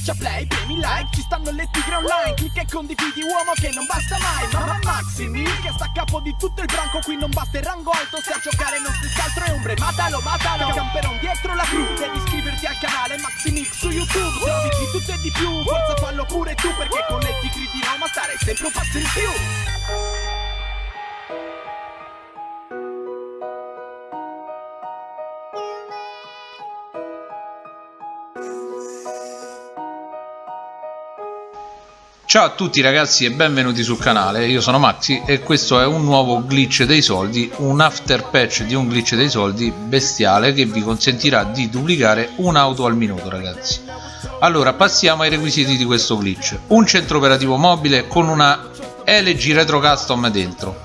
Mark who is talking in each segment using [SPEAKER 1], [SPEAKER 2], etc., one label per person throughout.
[SPEAKER 1] Schiaccia play, premi like, ci stanno le tigre online Clicca e condividi uomo che non basta mai Mamma Maximi che sta a capo di tutto il branco Qui non basta il rango alto, se a giocare non si altro è ombre Matalo, matalo, camperon dietro la cru Devi iscriverti al canale Maximix su YouTube Se di tutto e di più, forza fallo pure tu Perché con le tigre di Roma stare sempre un passo in più
[SPEAKER 2] Ciao a tutti ragazzi e benvenuti sul canale, io sono Maxi e questo è un nuovo glitch dei soldi, un after patch di un glitch dei soldi bestiale che vi consentirà di duplicare un'auto al minuto ragazzi. Allora passiamo ai requisiti di questo glitch, un centro operativo mobile con una LG Retro Custom dentro,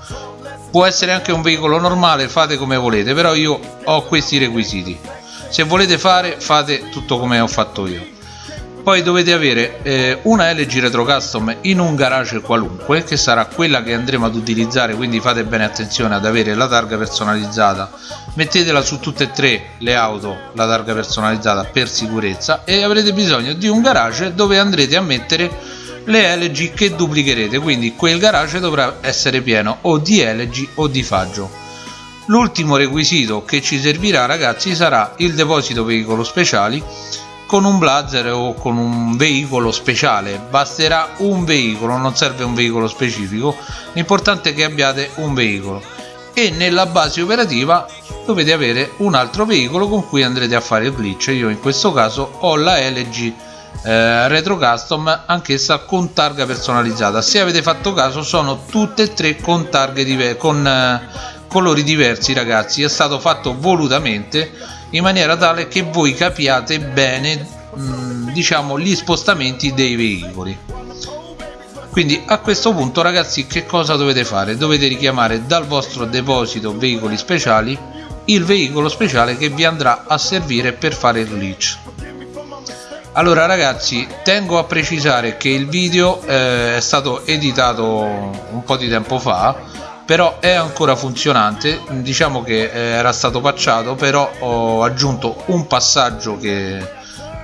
[SPEAKER 2] può essere anche un veicolo normale, fate come volete, però io ho questi requisiti, se volete fare fate tutto come ho fatto io poi dovete avere eh, una LG Retro Custom in un garage qualunque che sarà quella che andremo ad utilizzare quindi fate bene attenzione ad avere la targa personalizzata. Mettetela su tutte e tre le auto la targa personalizzata per sicurezza e avrete bisogno di un garage dove andrete a mettere le LG che duplicherete quindi quel garage dovrà essere pieno o di LG o di faggio. L'ultimo requisito che ci servirà ragazzi sarà il deposito veicolo speciali con un blazer o con un veicolo speciale. Basterà un veicolo non serve un veicolo specifico. L'importante è che abbiate un veicolo. E nella base operativa dovete avere un altro veicolo con cui andrete a fare il glitch. Io in questo caso ho la LG eh, Retro Custom anch'essa con targa personalizzata. Se avete fatto caso sono tutte e tre con targhe con eh, colori diversi ragazzi. È stato fatto volutamente in maniera tale che voi capiate bene mm, diciamo gli spostamenti dei veicoli. Quindi a questo punto ragazzi che cosa dovete fare? Dovete richiamare dal vostro deposito veicoli speciali il veicolo speciale che vi andrà a servire per fare il glitch allora ragazzi tengo a precisare che il video eh, è stato editato un po' di tempo fa però è ancora funzionante. Diciamo che eh, era stato patchato però ho aggiunto un passaggio che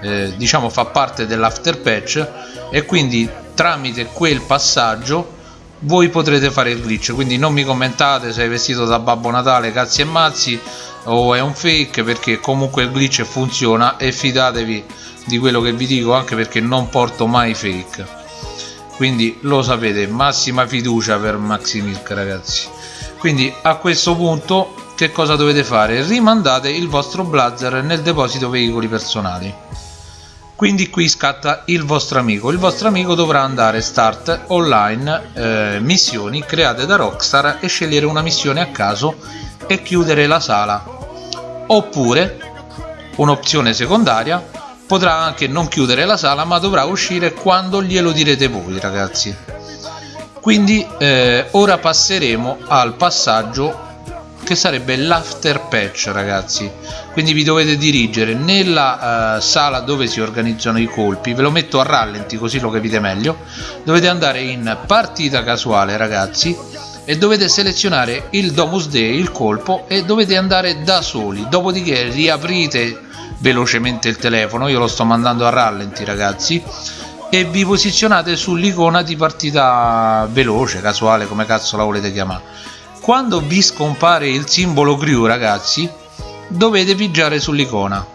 [SPEAKER 2] eh, diciamo fa parte dell'after patch. E quindi tramite quel passaggio voi potrete fare il glitch. Quindi non mi commentate se è vestito da Babbo Natale cazzi e mazzi o è un fake perché comunque il glitch funziona. E fidatevi di quello che vi dico anche perché non porto mai fake quindi lo sapete massima fiducia per Maximilk ragazzi. Quindi a questo punto che cosa dovete fare? Rimandate il vostro blazer nel deposito veicoli personali. Quindi qui scatta il vostro amico. Il vostro amico dovrà andare start online eh, missioni create da Rockstar e scegliere una missione a caso e chiudere la sala. Oppure un'opzione secondaria potrà anche non chiudere la sala ma dovrà uscire quando glielo direte voi ragazzi. Quindi eh, ora passeremo al passaggio che sarebbe l'after patch ragazzi. Quindi vi dovete dirigere nella uh, sala dove si organizzano i colpi. Ve lo metto a rallenti così lo capite meglio. Dovete andare in partita casuale ragazzi e dovete selezionare il Domus Day, il colpo e dovete andare da soli. Dopodiché riaprite velocemente il telefono. Io lo sto mandando a rallenti ragazzi. E vi posizionate sull'icona di partita veloce casuale come cazzo la volete chiamare. Quando vi scompare il simbolo crew ragazzi dovete pigiare sull'icona.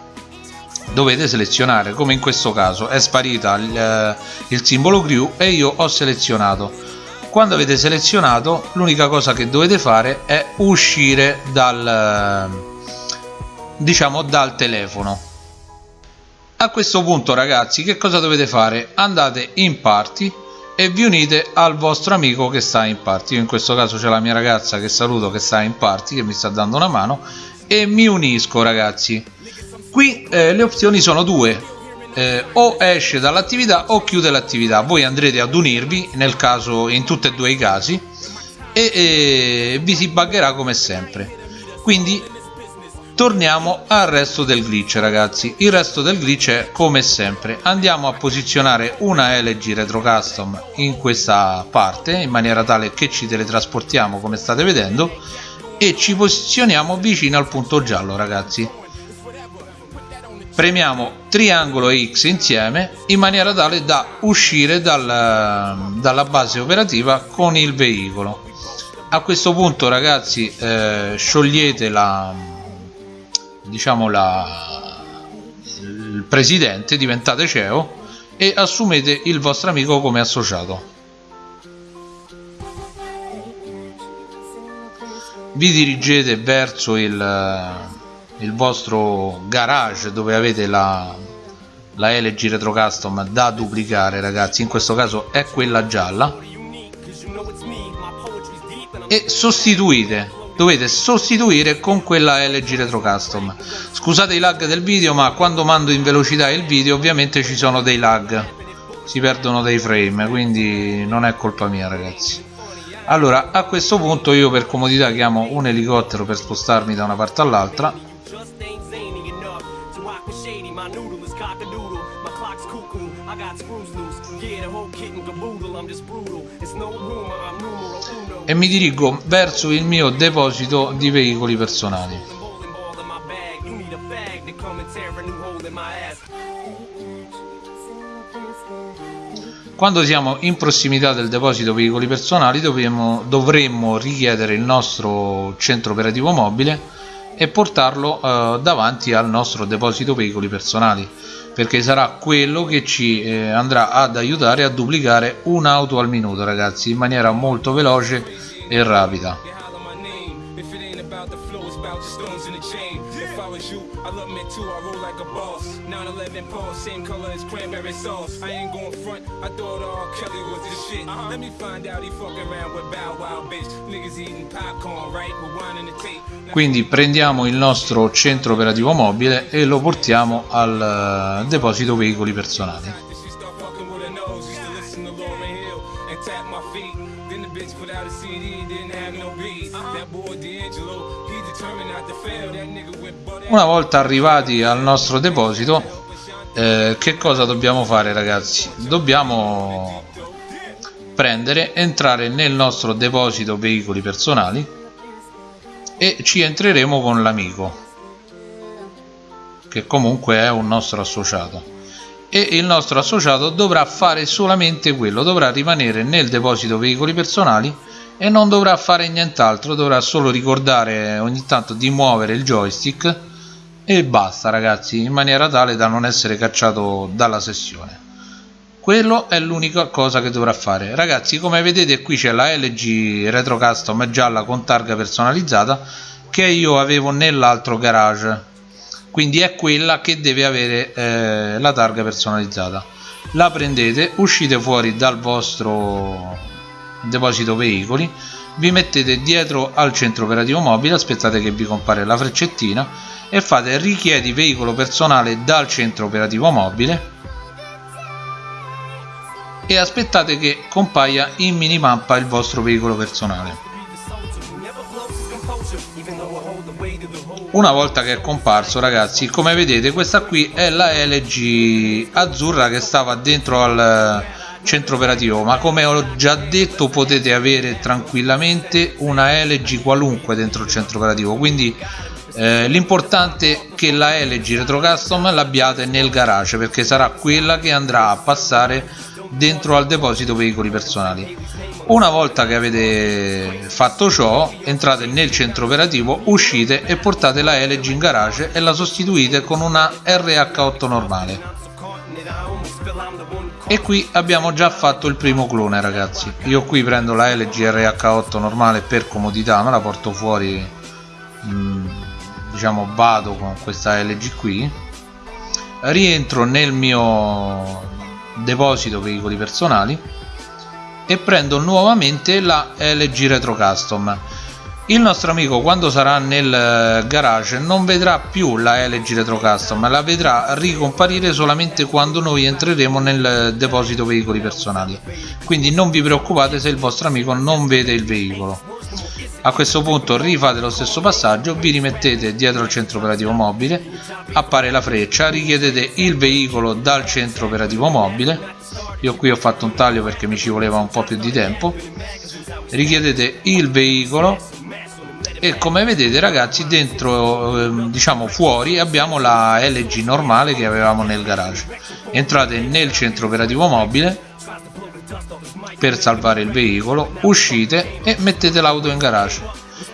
[SPEAKER 2] Dovete selezionare come in questo caso. È sparita il, eh, il simbolo crew e io ho selezionato. Quando avete selezionato l'unica cosa che dovete fare è uscire dal diciamo dal telefono. A questo punto ragazzi che cosa dovete fare? Andate in party e vi unite al vostro amico che sta in party io in questo caso c'è la mia ragazza che saluto che sta in party che mi sta dando una mano e mi unisco ragazzi. Qui eh, le opzioni sono due. Eh, o esce dall'attività o chiude l'attività. Voi andrete ad unirvi nel caso in tutti e due i casi e, e vi si buggerà come sempre. Quindi torniamo al resto del glitch ragazzi. Il resto del glitch è come sempre andiamo a posizionare una LG Retro Custom in questa parte in maniera tale che ci teletrasportiamo come state vedendo e ci posizioniamo vicino al punto giallo ragazzi. Premiamo triangolo e X insieme in maniera tale da uscire dal, dalla base operativa con il veicolo. A questo punto ragazzi eh, sciogliete la diciamo la il presidente diventate CEO e assumete il vostro amico come associato. Vi dirigete verso il il vostro garage dove avete la, la LG Retro Custom da duplicare ragazzi. In questo caso è quella gialla. E sostituite dovete sostituire con quella LG Retro Custom. Scusate i lag del video ma quando mando in velocità il video ovviamente ci sono dei lag. Si perdono dei frame quindi non è colpa mia ragazzi. Allora a questo punto io per comodità chiamo un elicottero per spostarmi da una parte all'altra e mi dirigo verso il mio deposito di veicoli personali. Quando siamo in prossimità del deposito veicoli personali dovremmo, dovremmo richiedere il nostro centro operativo mobile e portarlo eh, davanti al nostro deposito veicoli personali perché sarà quello che ci eh, andrà ad aiutare a duplicare un'auto al minuto ragazzi in maniera molto veloce e rapida quindi prendiamo il nostro centro operativo mobile e lo portiamo al uh, deposito veicoli personali una volta arrivati al nostro deposito eh, che cosa dobbiamo fare ragazzi? Dobbiamo prendere entrare nel nostro deposito veicoli personali e ci entreremo con l'amico che comunque è un nostro associato e il nostro associato dovrà fare solamente quello dovrà rimanere nel deposito veicoli personali e non dovrà fare nient'altro dovrà solo ricordare ogni tanto di muovere il joystick e basta ragazzi in maniera tale da non essere cacciato dalla sessione. Quello è l'unica cosa che dovrà fare. Ragazzi come vedete qui c'è la LG Retro Custom gialla con targa personalizzata che io avevo nell'altro garage quindi è quella che deve avere eh, la targa personalizzata. La prendete uscite fuori dal vostro deposito veicoli vi mettete dietro al centro operativo mobile aspettate che vi compare la freccettina e fate richiedi veicolo personale dal centro operativo mobile e aspettate che compaia in minimappa il vostro veicolo personale una volta che è comparso ragazzi. Come vedete questa qui è la LG azzurra che stava dentro al centro operativo. Ma come ho già detto potete avere tranquillamente una LG qualunque dentro il centro operativo. Quindi eh, l'importante è che la LG Retro Custom l'abbiate nel garage perché sarà quella che andrà a passare dentro al deposito veicoli personali una volta che avete fatto ciò entrate nel centro operativo uscite e portate la LG in garage e la sostituite con una RH8 normale. E qui abbiamo già fatto il primo clone ragazzi. Io qui prendo la LG RH8 normale per comodità me la porto fuori mm, diciamo vado con questa LG qui. Rientro nel mio deposito veicoli personali e prendo nuovamente la LG Retro Custom. Il nostro amico quando sarà nel garage non vedrà più la LG Retro Custom la vedrà ricomparire solamente quando noi entreremo nel deposito veicoli personali. Quindi non vi preoccupate se il vostro amico non vede il veicolo a questo punto rifate lo stesso passaggio vi rimettete dietro al centro operativo mobile appare la freccia richiedete il veicolo dal centro operativo mobile. Io qui ho fatto un taglio perché mi ci voleva un po' più di tempo. Richiedete il veicolo e come vedete ragazzi dentro ehm, diciamo fuori abbiamo la LG normale che avevamo nel garage. Entrate nel centro operativo mobile per salvare il veicolo uscite e mettete l'auto in garage.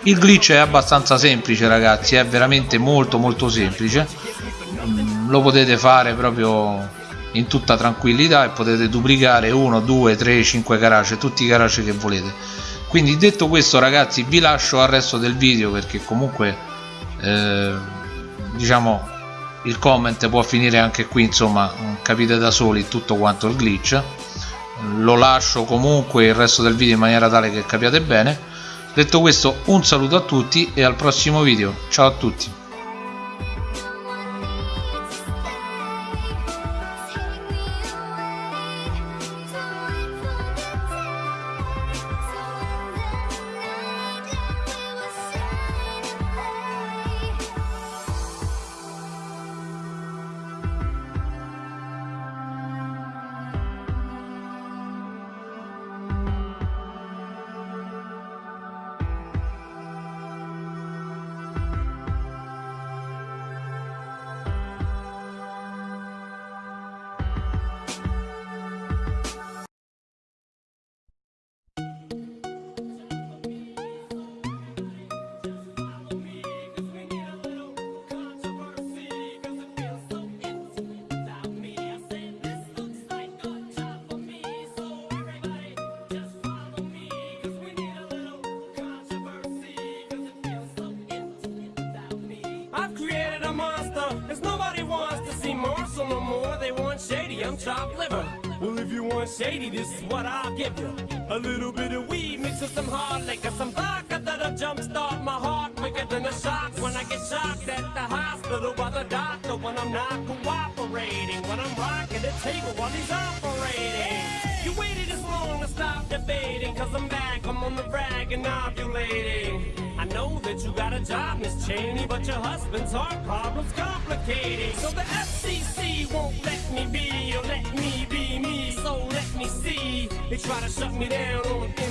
[SPEAKER 2] Il glitch è abbastanza semplice ragazzi è veramente molto molto semplice. Mm, lo potete fare proprio in tutta tranquillità e potete duplicare 1 2 3 5 garage tutti i garage che volete. Quindi detto questo ragazzi vi lascio al resto del video perché comunque eh, diciamo il comment può finire anche qui insomma capite da soli tutto quanto il glitch lo lascio comunque il resto del video in maniera tale che capiate bene. Detto questo un saluto a tutti e al prossimo video. Ciao a tutti
[SPEAKER 1] I'm chopped liver. Well, if you want shady, this is what I'll give you. A little bit of weed mixed with some hard liquor, some vodka that'll jumpstart my heart quicker than a shock when I get shocked at the hospital by the doctor when I'm not cooperating, when I'm rocking the table while he's operating. You waited this long to stop debating, cause I'm back, I'm on the rag and ovulating. I know that you got a job, Miss Cheney, but your husband's heart problem's complicating. So the FCC try to shut me down on